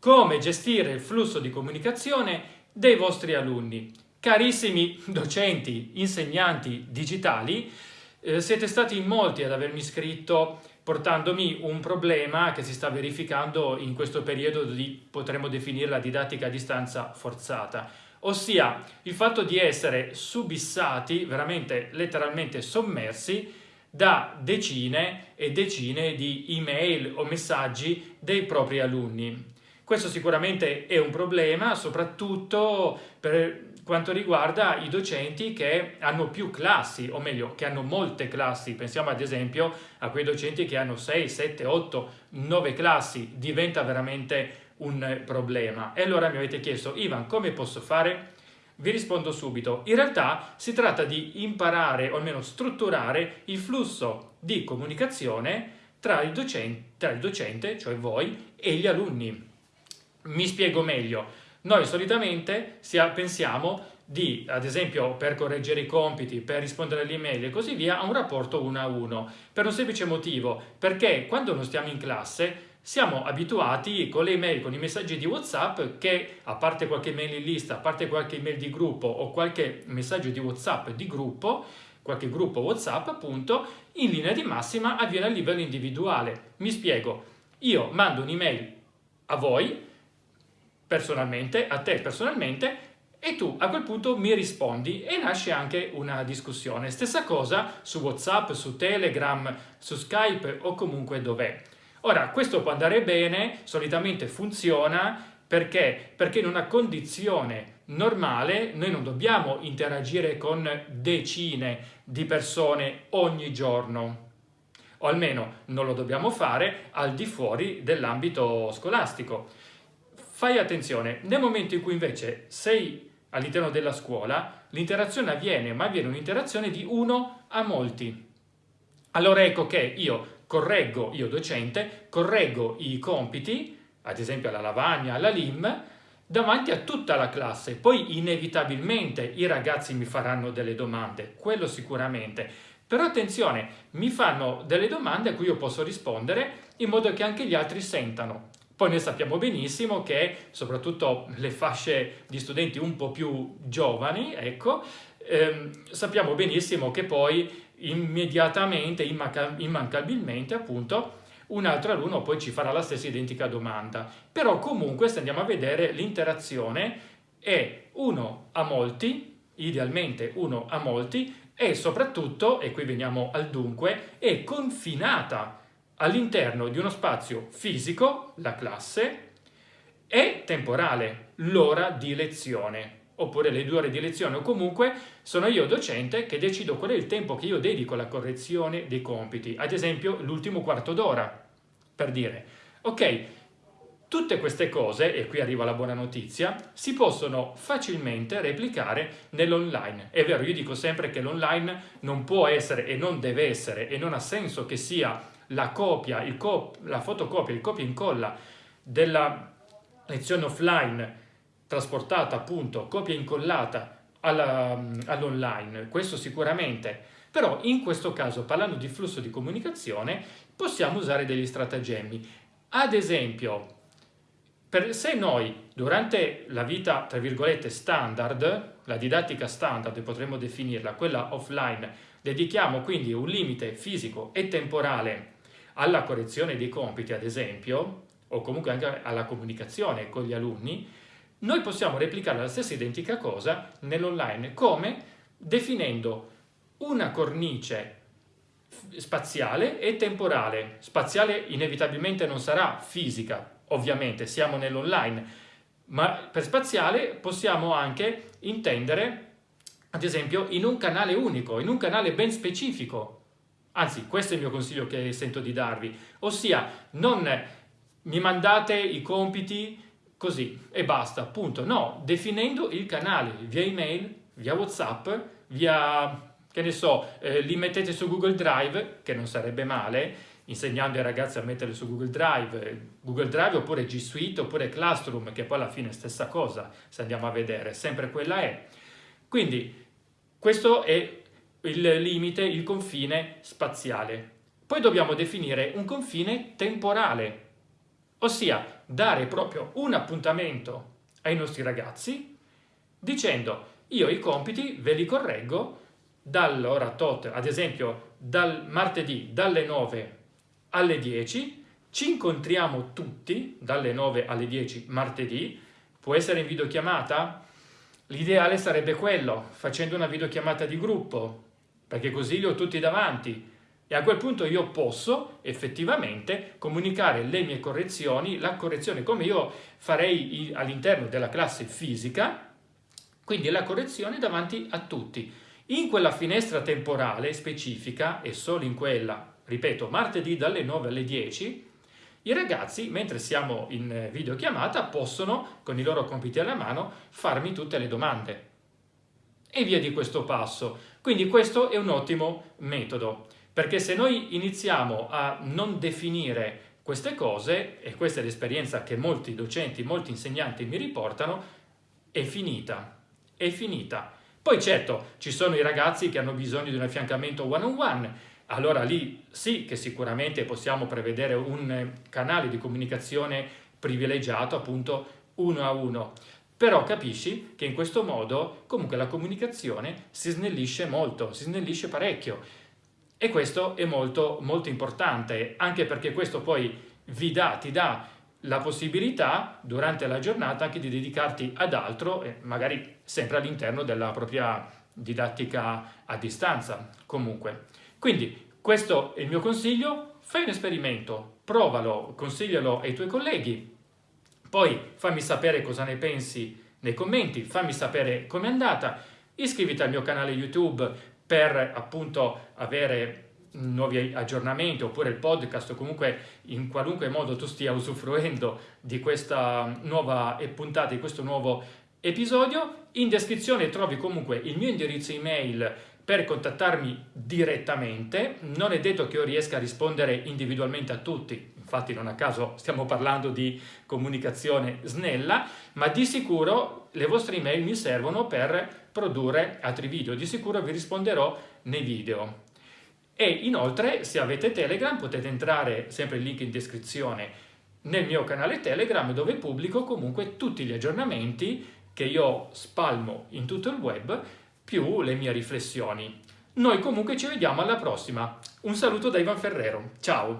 come gestire il flusso di comunicazione dei vostri alunni. Carissimi docenti, insegnanti digitali, eh, siete stati in molti ad avermi scritto portandomi un problema che si sta verificando in questo periodo di, potremmo definire la didattica a distanza forzata, ossia il fatto di essere subissati, veramente letteralmente sommersi, da decine e decine di email o messaggi dei propri alunni. Questo sicuramente è un problema, soprattutto per quanto riguarda i docenti che hanno più classi, o meglio, che hanno molte classi. Pensiamo ad esempio a quei docenti che hanno 6, 7, 8, 9 classi. Diventa veramente un problema. E allora mi avete chiesto, Ivan, come posso fare? Vi rispondo subito. In realtà si tratta di imparare, o almeno strutturare, il flusso di comunicazione tra il docente, tra il docente cioè voi, e gli alunni. Mi spiego meglio. Noi solitamente pensiamo di, ad esempio, per correggere i compiti, per rispondere alle email e così via, a un rapporto uno a uno, per un semplice motivo, perché quando non stiamo in classe siamo abituati con le email, con i messaggi di WhatsApp che, a parte qualche mail in lista, a parte qualche email di gruppo o qualche messaggio di WhatsApp di gruppo, qualche gruppo WhatsApp appunto, in linea di massima avviene a livello individuale. Mi spiego, io mando un'email a voi, personalmente, a te personalmente, e tu a quel punto mi rispondi e nasce anche una discussione. Stessa cosa su WhatsApp, su Telegram, su Skype o comunque dov'è. Ora, questo può andare bene, solitamente funziona, perché? Perché in una condizione normale noi non dobbiamo interagire con decine di persone ogni giorno, o almeno non lo dobbiamo fare al di fuori dell'ambito scolastico. Fai attenzione, nel momento in cui invece sei all'interno della scuola, l'interazione avviene, ma avviene un'interazione di uno a molti. Allora ecco che io correggo, io docente, correggo i compiti, ad esempio alla lavagna, alla LIM, davanti a tutta la classe. Poi inevitabilmente i ragazzi mi faranno delle domande, quello sicuramente. Però attenzione, mi fanno delle domande a cui io posso rispondere in modo che anche gli altri sentano. Poi noi sappiamo benissimo che soprattutto le fasce di studenti un po' più giovani, ecco, ehm, sappiamo benissimo che poi immediatamente, immancabilmente appunto, un altro alunno poi ci farà la stessa identica domanda. Però comunque se andiamo a vedere l'interazione è uno a molti, idealmente uno a molti, e soprattutto, e qui veniamo al dunque, è confinata all'interno di uno spazio fisico, la classe, e temporale, l'ora di lezione, oppure le due ore di lezione, o comunque sono io docente che decido qual è il tempo che io dedico alla correzione dei compiti, ad esempio l'ultimo quarto d'ora, per dire, ok, Tutte queste cose, e qui arriva la buona notizia, si possono facilmente replicare nell'online. È vero, io dico sempre che l'online non può essere e non deve essere e non ha senso che sia la copia, cop la fotocopia, il copia e incolla della lezione offline trasportata appunto, copia e incollata all'online, all questo sicuramente. Però in questo caso, parlando di flusso di comunicazione, possiamo usare degli stratagemmi. Ad esempio, per, se noi durante la vita, tra virgolette, standard, la didattica standard, potremmo definirla, quella offline, dedichiamo quindi un limite fisico e temporale alla correzione dei compiti, ad esempio, o comunque anche alla comunicazione con gli alunni, noi possiamo replicare la stessa identica cosa nell'online, come? Definendo una cornice spaziale e temporale. Spaziale inevitabilmente non sarà fisica, ovviamente, siamo nell'online, ma per spaziale possiamo anche intendere, ad esempio, in un canale unico, in un canale ben specifico, Anzi, questo è il mio consiglio che sento di darvi, ossia non mi mandate i compiti così e basta, punto. No, definendo il canale via email, via Whatsapp, via, che ne so, eh, li mettete su Google Drive, che non sarebbe male, insegnando ai ragazzi a metterli su Google Drive, Google Drive oppure G Suite oppure Classroom, che poi alla fine è stessa cosa, se andiamo a vedere, sempre quella è. Quindi questo è il limite, il confine spaziale. Poi dobbiamo definire un confine temporale, ossia dare proprio un appuntamento ai nostri ragazzi dicendo io i compiti ve li correggo dall'ora tot, ad esempio dal martedì dalle 9 alle 10, ci incontriamo tutti dalle 9 alle 10 martedì, può essere in videochiamata? L'ideale sarebbe quello, facendo una videochiamata di gruppo, perché così li ho tutti davanti e a quel punto io posso effettivamente comunicare le mie correzioni, la correzione come io farei all'interno della classe fisica, quindi la correzione davanti a tutti. In quella finestra temporale specifica, e solo in quella, ripeto, martedì dalle 9 alle 10, i ragazzi, mentre siamo in videochiamata, possono, con i loro compiti alla mano, farmi tutte le domande. E via di questo passo. Quindi questo è un ottimo metodo, perché se noi iniziamo a non definire queste cose, e questa è l'esperienza che molti docenti, molti insegnanti mi riportano, è finita, è finita poi certo ci sono i ragazzi che hanno bisogno di un affiancamento one-on-one, allora lì sì che sicuramente possiamo prevedere un canale di comunicazione privilegiato appunto uno a uno, però capisci che in questo modo comunque la comunicazione si snellisce molto, si snellisce parecchio. E questo è molto molto importante anche perché questo poi vi dà, ti dà la possibilità durante la giornata anche di dedicarti ad altro, magari sempre all'interno della propria didattica a distanza comunque. Quindi questo è il mio consiglio, fai un esperimento, provalo, consiglialo ai tuoi colleghi, poi fammi sapere cosa ne pensi nei commenti, fammi sapere com'è andata, iscriviti al mio canale YouTube per appunto avere nuovi aggiornamenti oppure il podcast o comunque in qualunque modo tu stia usufruendo di questa nuova puntata, di questo nuovo episodio. In descrizione trovi comunque il mio indirizzo email per contattarmi direttamente. Non è detto che io riesca a rispondere individualmente a tutti, infatti non a caso stiamo parlando di comunicazione snella, ma di sicuro le vostre email mi servono per produrre altri video. Di sicuro vi risponderò nei video. E inoltre se avete Telegram potete entrare, sempre il link in descrizione, nel mio canale Telegram dove pubblico comunque tutti gli aggiornamenti che io spalmo in tutto il web più le mie riflessioni. Noi comunque ci vediamo alla prossima. Un saluto da Ivan Ferrero. Ciao!